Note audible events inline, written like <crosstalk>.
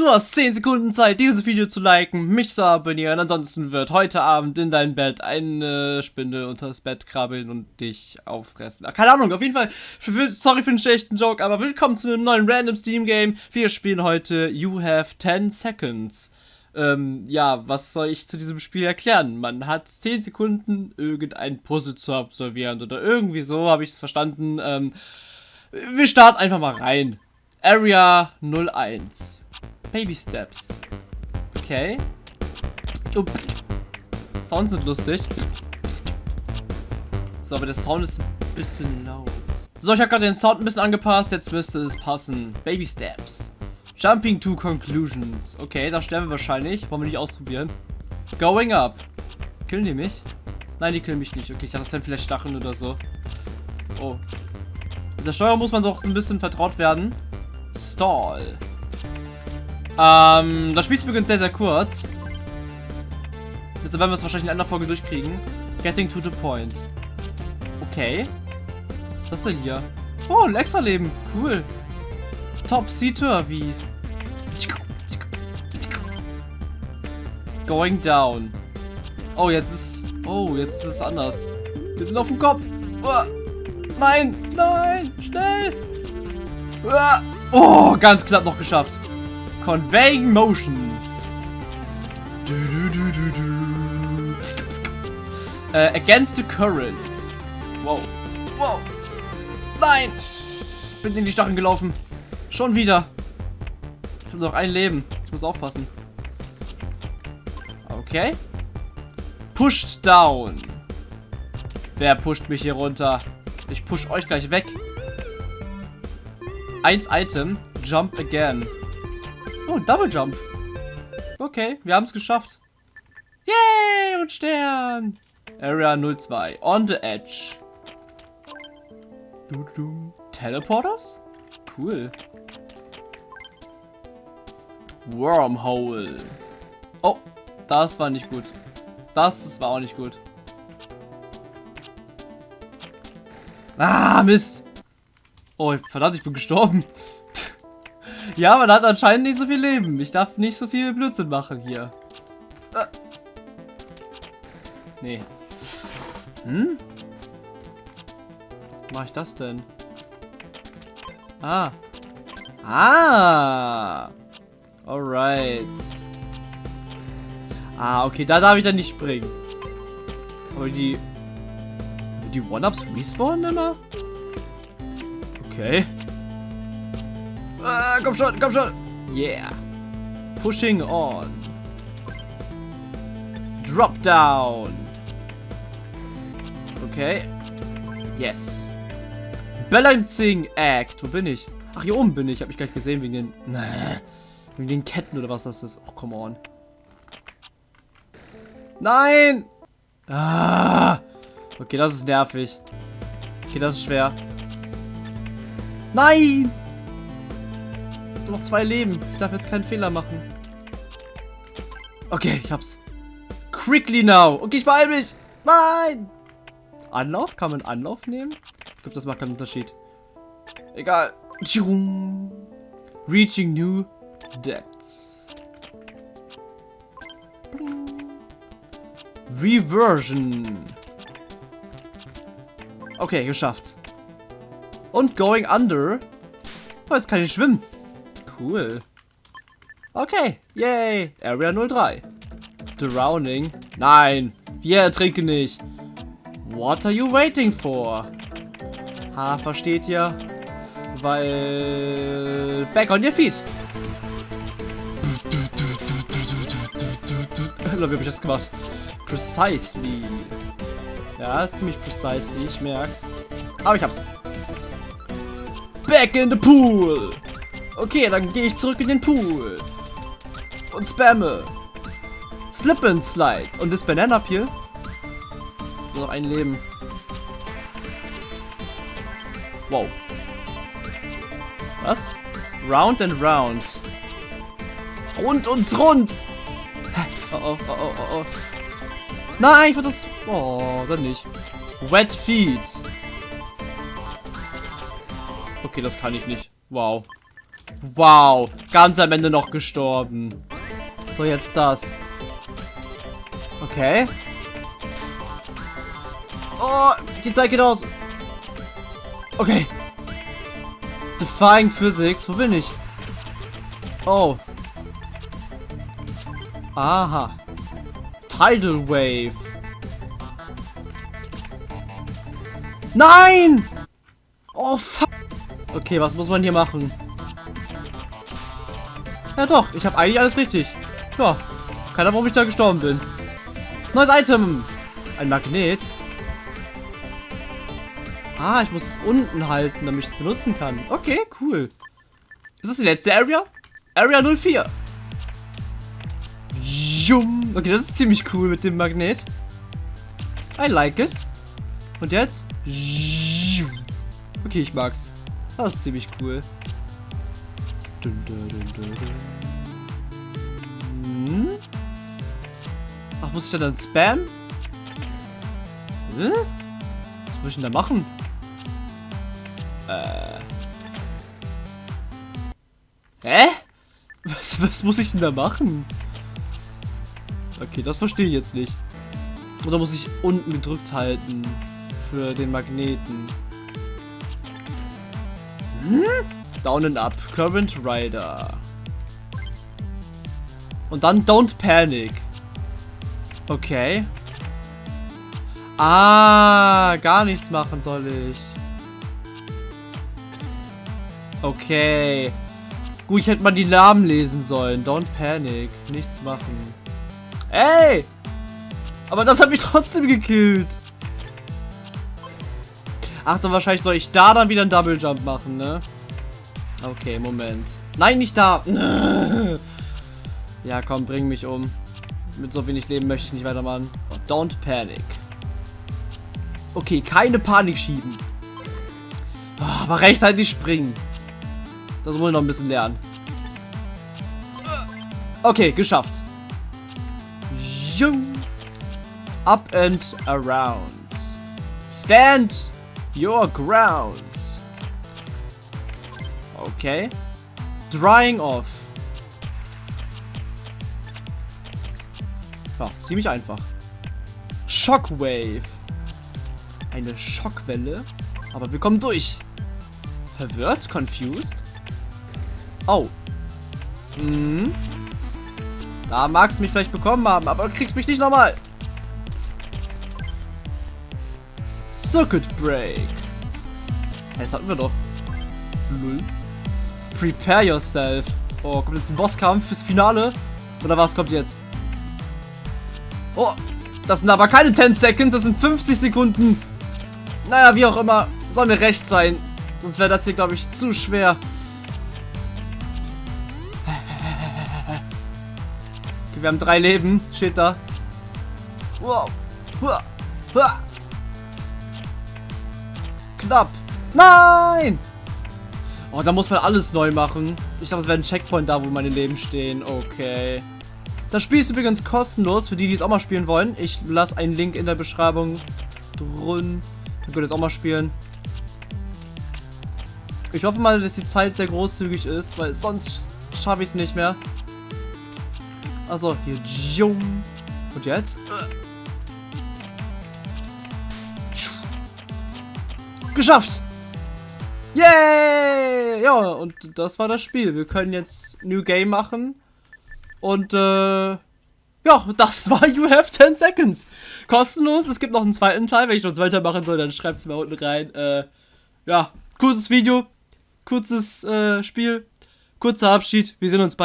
Du hast 10 Sekunden Zeit, dieses Video zu liken, mich zu abonnieren. Ansonsten wird heute Abend in dein Bett eine Spindel unter das Bett krabbeln und dich auffressen. Ach, keine Ahnung, auf jeden Fall, sorry für den schlechten Joke, aber willkommen zu einem neuen Random Steam Game. Wir spielen heute You Have 10 Seconds. Ähm, ja, was soll ich zu diesem Spiel erklären? Man hat 10 Sekunden, irgendein Puzzle zu absolvieren oder irgendwie so, habe ich es verstanden. Ähm, wir starten einfach mal rein. Area 01. Baby Steps. Okay. Oh. Sounds sind lustig. So, aber der Sound ist ein bisschen laut. So, ich habe gerade den Sound ein bisschen angepasst. Jetzt müsste es passen. Baby Steps. Jumping to Conclusions. Okay, da sterben wir wahrscheinlich. Wollen wir nicht ausprobieren. Going up. Killen die mich? Nein, die killen mich nicht. Okay, ich dachte, das wären vielleicht Stacheln oder so. Oh. Mit der Steuerung muss man doch ein bisschen vertraut werden. Stall. Ähm, das Spiel ist übrigens sehr, sehr kurz. Deshalb werden wir es wahrscheinlich in einer Folge durchkriegen. Getting to the point. Okay. Was ist das denn hier? Oh, ein extra Leben. Cool. Top Seater wie. Going down. Oh, jetzt ist. Oh, jetzt ist es anders. Wir sind auf dem Kopf. Oh, nein, nein, schnell. Oh, ganz knapp noch geschafft. Conveying Motions. Du, du, du, uh, against the current. Wow. Wow. Nein. Bin in die Stacheln gelaufen. Schon wieder. Ich habe noch ein Leben. Ich muss aufpassen. Okay. Pushed down. Wer pusht mich hier runter? Ich push euch gleich weg. Eins Item. Jump again. Oh, Double Jump. Okay, wir haben es geschafft. Yay, und Stern. Area 02. On the Edge. Du, du. Teleporters? Cool. Wormhole. Oh, das war nicht gut. Das war auch nicht gut. Ah, Mist. Oh, verdammt, ich bin gestorben. Ja, man hat anscheinend nicht so viel Leben. Ich darf nicht so viel Blödsinn machen hier. Äh. Nee. Hm? Wie mache ich das denn? Ah. Ah. Alright. Ah, okay, da darf ich dann nicht springen. Aber die... Die One-Ups respawnen immer? Okay. Ah, komm schon, komm schon. Yeah. Pushing on. Drop down. Okay. Yes. Balancing Act. Wo bin ich? Ach, hier oben bin ich. Hab ich gleich gesehen wegen den... Wegen den Ketten oder was das ist. Oh, come on. Nein! Ah. Okay, das ist nervig. Okay, das ist schwer. Nein! Noch zwei Leben. Ich darf jetzt keinen Fehler machen. Okay, ich hab's. Quickly now. Okay, ich beeil mich. Nein. Anlauf? Kann man Anlauf nehmen? Ich glaube, das macht keinen Unterschied. Egal. Reaching new depths. Reversion. Okay, geschafft. Und going under. Oh, jetzt kann ich schwimmen. Cool. Okay, yay. Area 03. Drowning. Nein, wir ertrinken nicht. What are you waiting for? Ha, versteht ihr? Weil... Back on your feet. <laughs> Wie habe ich das gemacht? Precisely. Ja, ziemlich precisely, ich merk's. Aber ich hab's. Back in the pool! Okay, dann gehe ich zurück in den Pool. Und spamme. Slip and Slide. Und das Banana Peel. Nur noch ein Leben. Wow. Was? Round and round. Rund und rund. Oh oh, oh oh, oh. Nein, ich wollte das... Oh, dann nicht. Wet Feet. Okay, das kann ich nicht. Wow. Wow, ganz am Ende noch gestorben. So, jetzt das. Okay. Oh, die Zeit geht aus. Okay. Defying Physics. Wo bin ich? Oh. Aha. Tidal Wave. Nein! Oh, fuck. Okay, was muss man hier machen? Ja doch, ich habe eigentlich alles richtig. Ja, keiner, warum ich da gestorben bin. Neues Item. Ein Magnet. Ah, ich muss unten halten, damit ich es benutzen kann. Okay, cool. Ist das die letzte Area? Area 04. Okay, das ist ziemlich cool mit dem Magnet. I like it. Und jetzt? Okay, ich mag's. Das ist ziemlich cool. Hm? Ach, muss ich da dann spam? Hm? Was muss ich denn da machen? Äh. Hä? Was, was muss ich denn da machen? Okay, das verstehe ich jetzt nicht. Oder muss ich unten gedrückt halten für den Magneten? Hm? Down and Up. Current Rider. Und dann Don't Panic. Okay. Ah, gar nichts machen soll ich. Okay. Gut, ich hätte mal die Namen lesen sollen. Don't Panic. Nichts machen. Ey! Aber das hat mich <laughs> trotzdem gekillt. Ach, dann wahrscheinlich soll ich da dann wieder einen Double Jump machen, ne? Okay, Moment. Nein, nicht da. <laughs> ja, komm, bring mich um. Mit so wenig Leben möchte ich nicht weitermachen. Oh, don't panic. Okay, keine Panik schieben. Oh, aber rechtzeitig springen. Das muss ich noch ein bisschen lernen. Okay, geschafft. Up and around. Stand your ground. Okay. Drying off. Ja, ziemlich einfach. Shockwave. Eine Schockwelle. Aber wir kommen durch. Verwirrt? Confused? Oh. Mhm. Da magst du mich vielleicht bekommen haben, aber du kriegst mich nicht nochmal. Circuit Break. Das hatten wir doch. Null. Prepare yourself. Oh, kommt jetzt ein Bosskampf fürs Finale? Oder was kommt jetzt? Oh, das sind aber keine 10 Seconds, das sind 50 Sekunden. Naja, wie auch immer. Soll mir recht sein. Sonst wäre das hier, glaube ich, zu schwer. Okay, wir haben drei Leben. Steht da. Wow. Knapp. Nein! Oh, da muss man alles neu machen. Ich dachte, es wäre ein Checkpoint da, wo meine Leben stehen. Okay. Das Spiel ist übrigens kostenlos, für die, die es auch mal spielen wollen. Ich lasse einen Link in der Beschreibung drin. Ihr könnt es auch mal spielen. Ich hoffe mal, dass die Zeit sehr großzügig ist, weil sonst schaffe ich es nicht mehr. Also, hier. Und jetzt? Geschafft! Yay! Ja, und das war das Spiel. Wir können jetzt New Game machen. Und, äh, ja, das <laughs> war You Have 10 Seconds. Kostenlos. Es gibt noch einen zweiten Teil. Wenn ich noch einen machen soll, dann schreibt es mir unten rein. Äh, ja, kurzes Video. Kurzes, äh, Spiel. Kurzer Abschied. Wir sehen uns bald.